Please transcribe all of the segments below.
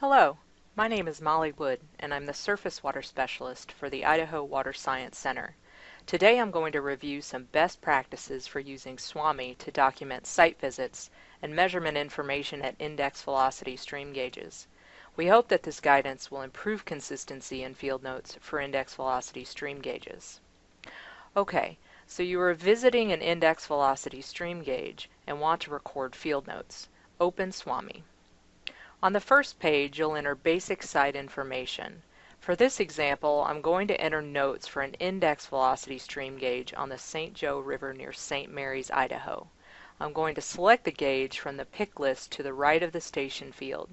Hello, my name is Molly Wood, and I'm the Surface Water Specialist for the Idaho Water Science Center. Today I'm going to review some best practices for using SWAMI to document site visits and measurement information at index velocity stream gauges. We hope that this guidance will improve consistency in field notes for index velocity stream gauges. Okay, so you are visiting an index velocity stream gauge and want to record field notes. Open SWAMI. On the first page, you'll enter basic site information. For this example, I'm going to enter notes for an index velocity stream gauge on the St. Joe River near St. Maries, Idaho. I'm going to select the gauge from the pick list to the right of the station field.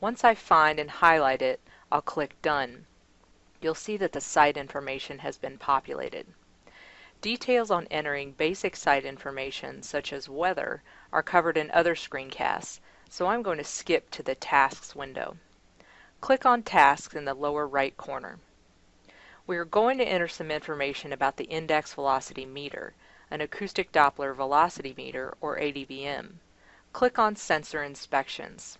Once I find and highlight it, I'll click Done. You'll see that the site information has been populated. Details on entering basic site information, such as weather, are covered in other screencasts, so I'm going to skip to the Tasks window. Click on Tasks in the lower right corner. We are going to enter some information about the index velocity meter, an acoustic Doppler velocity meter, or ADVM. Click on Sensor Inspections.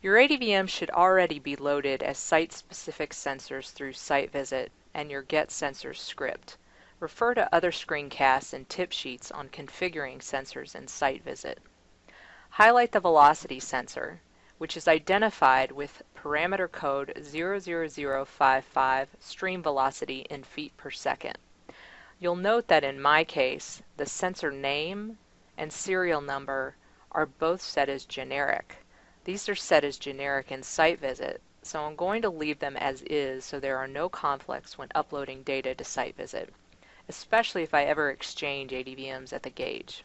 Your ADVM should already be loaded as site-specific sensors through Site Visit and your Get Sensors script. Refer to other screencasts and tip sheets on configuring sensors in Site Visit. Highlight the velocity sensor, which is identified with parameter code 00055 stream velocity in feet per second. You'll note that in my case, the sensor name and serial number are both set as generic. These are set as generic in Site Visit, so I'm going to leave them as is so there are no conflicts when uploading data to Site Visit, especially if I ever exchange ADVMs at the gauge.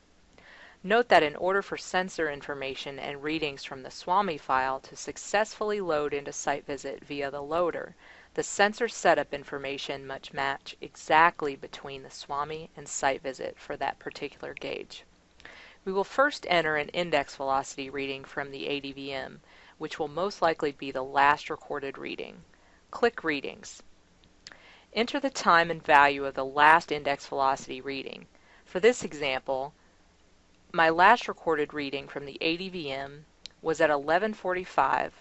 Note that in order for sensor information and readings from the SWAMI file to successfully load into Site Visit via the loader, the sensor setup information must match exactly between the SWAMI and Site Visit for that particular gauge. We will first enter an index velocity reading from the ADVM, which will most likely be the last recorded reading. Click Readings. Enter the time and value of the last index velocity reading. For this example, my last recorded reading from the ADVM was at 1145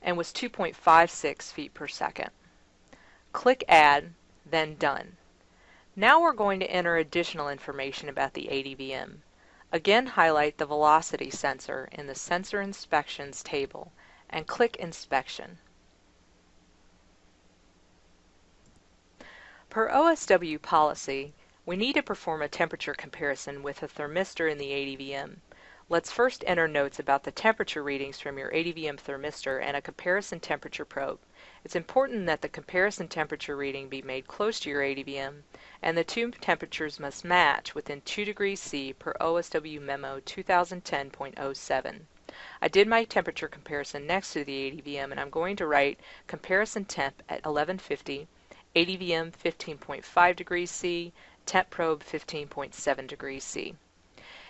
and was 2.56 feet per second. Click Add, then Done. Now we're going to enter additional information about the ADVM. Again highlight the velocity sensor in the Sensor Inspections table and click Inspection. Per OSW policy, we need to perform a temperature comparison with a thermistor in the ADVM. Let's first enter notes about the temperature readings from your ADVM thermistor and a comparison temperature probe. It's important that the comparison temperature reading be made close to your ADVM, and the two temperatures must match within 2 degrees C per OSW Memo 2010.07. I did my temperature comparison next to the ADVM, and I'm going to write comparison temp at 1150 ADVM 15.5 degrees C, temp probe 15.7 degrees C.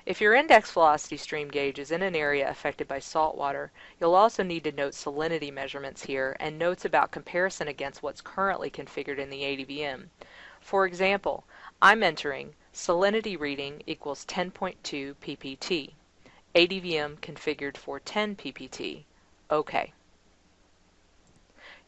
If your index velocity stream gauge is in an area affected by salt water, you'll also need to note salinity measurements here and notes about comparison against what's currently configured in the ADVM. For example, I'm entering salinity reading equals 10.2 ppt. ADVM configured for 10 ppt. OK.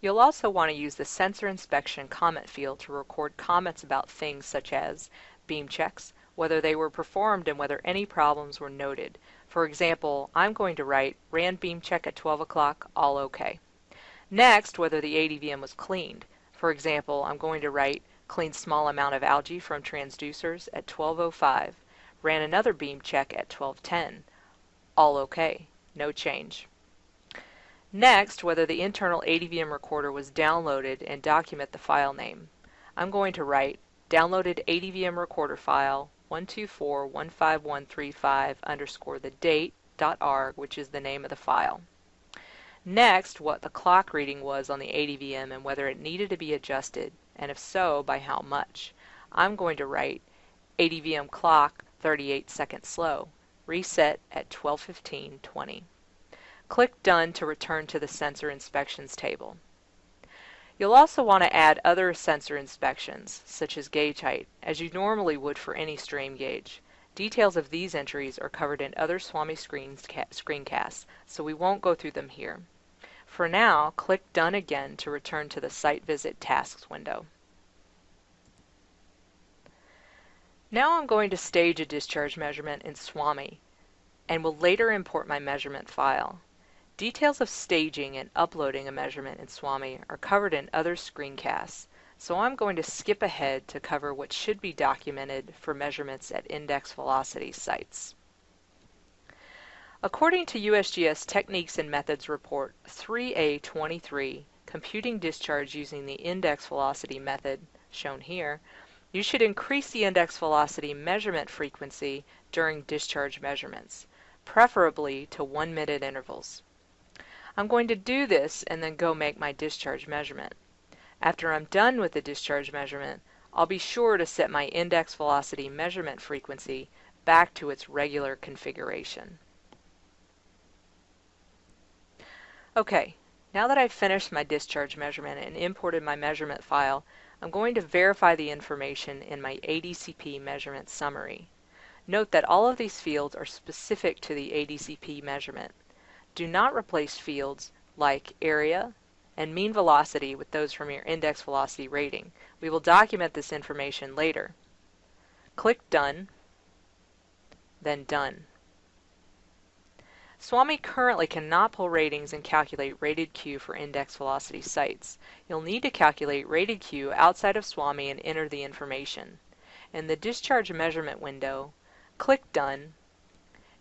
You'll also want to use the Sensor Inspection comment field to record comments about things such as beam checks, whether they were performed and whether any problems were noted. For example, I'm going to write ran beam check at 12 o'clock, all okay. Next, whether the ADVM was cleaned. For example, I'm going to write cleaned small amount of algae from transducers at 12.05, ran another beam check at 12.10, all okay, no change. Next, whether the internal ADVM recorder was downloaded and document the file name. I'm going to write downloaded ADVM recorder file 124.15135 underscore the date dot arg, which is the name of the file. Next, what the clock reading was on the ADVM and whether it needed to be adjusted, and if so, by how much. I'm going to write ADVM clock 38 seconds slow, reset at 12.15.20. Click Done to return to the Sensor Inspections table. You'll also want to add other sensor inspections, such as gauge height, as you normally would for any stream gauge. Details of these entries are covered in other SWAMI screencasts, so we won't go through them here. For now, click Done again to return to the Site Visit Tasks window. Now I'm going to stage a discharge measurement in SWAMI and will later import my measurement file. Details of staging and uploading a measurement in SWAMI are covered in other screencasts, so I'm going to skip ahead to cover what should be documented for measurements at index velocity sites. According to USGS Techniques and Methods Report 3A23, Computing Discharge Using the Index Velocity Method, shown here, you should increase the index velocity measurement frequency during discharge measurements, preferably to one minute intervals. I'm going to do this and then go make my discharge measurement. After I'm done with the discharge measurement, I'll be sure to set my index velocity measurement frequency back to its regular configuration. Okay, now that I've finished my discharge measurement and imported my measurement file, I'm going to verify the information in my ADCP measurement summary. Note that all of these fields are specific to the ADCP measurement. Do not replace fields like area and mean velocity with those from your index velocity rating. We will document this information later. Click Done, then Done. SWAMI currently cannot pull ratings and calculate rated Q for index velocity sites. You'll need to calculate rated Q outside of SWAMI and enter the information. In the discharge measurement window, click Done,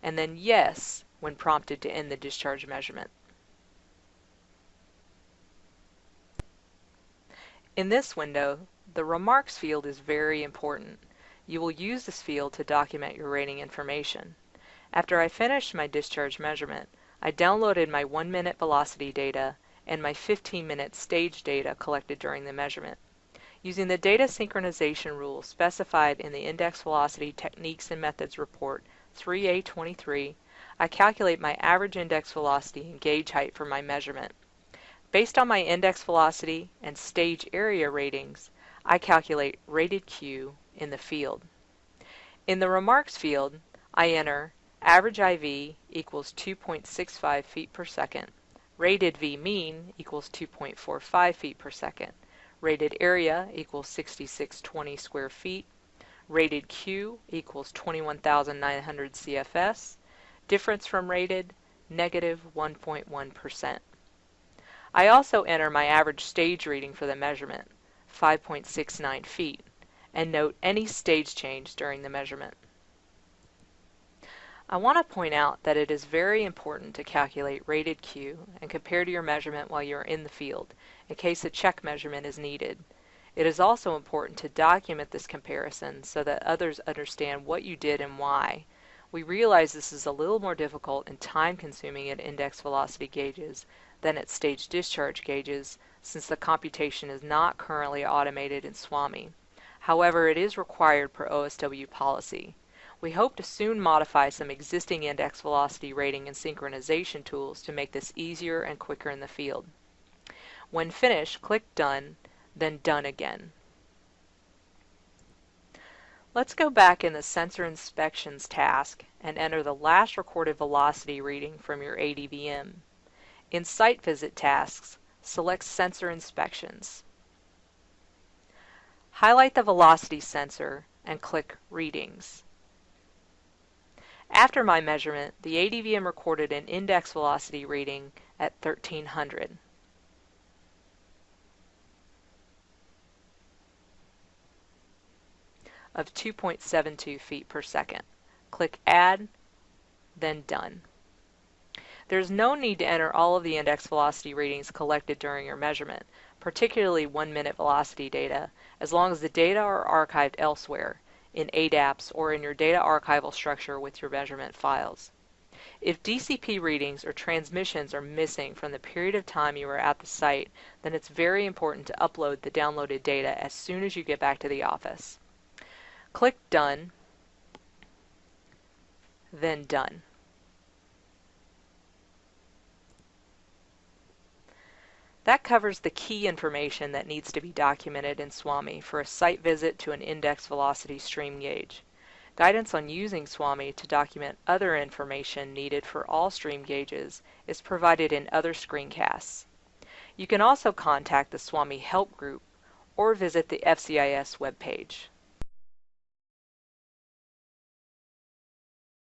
and then Yes when prompted to end the discharge measurement. In this window, the Remarks field is very important. You will use this field to document your rating information. After I finished my discharge measurement, I downloaded my 1 minute velocity data and my 15 minute stage data collected during the measurement. Using the data synchronization rule specified in the Index Velocity Techniques and Methods Report 3A23, I calculate my average index velocity and gauge height for my measurement. Based on my index velocity and stage area ratings, I calculate rated Q in the field. In the remarks field, I enter average IV equals 2.65 feet per second, rated V mean equals 2.45 feet per second, rated area equals 6620 square feet, rated Q equals 21,900 CFS, Difference from rated, negative 1.1. I also enter my average stage reading for the measurement, 5.69 feet, and note any stage change during the measurement. I want to point out that it is very important to calculate rated Q and compare to your measurement while you are in the field, in case a check measurement is needed. It is also important to document this comparison so that others understand what you did and why, we realize this is a little more difficult and time consuming at index velocity gauges than at stage discharge gauges since the computation is not currently automated in SWAMI. However, it is required per OSW policy. We hope to soon modify some existing index velocity rating and synchronization tools to make this easier and quicker in the field. When finished, click Done, then Done again. Let's go back in the Sensor Inspections task and enter the last recorded velocity reading from your ADVM. In Site Visit tasks, select Sensor Inspections. Highlight the velocity sensor and click Readings. After my measurement, the ADVM recorded an index velocity reading at 1300. Of 2.72 feet per second. Click Add, then Done. There's no need to enter all of the index velocity readings collected during your measurement, particularly one minute velocity data, as long as the data are archived elsewhere, in ADAPS or in your data archival structure with your measurement files. If DCP readings or transmissions are missing from the period of time you were at the site, then it's very important to upload the downloaded data as soon as you get back to the office. Click Done, then Done. That covers the key information that needs to be documented in SWAMI for a site visit to an index velocity stream gauge. Guidance on using SWAMI to document other information needed for all stream gauges is provided in other screencasts. You can also contact the SWAMI Help Group or visit the FCIS webpage.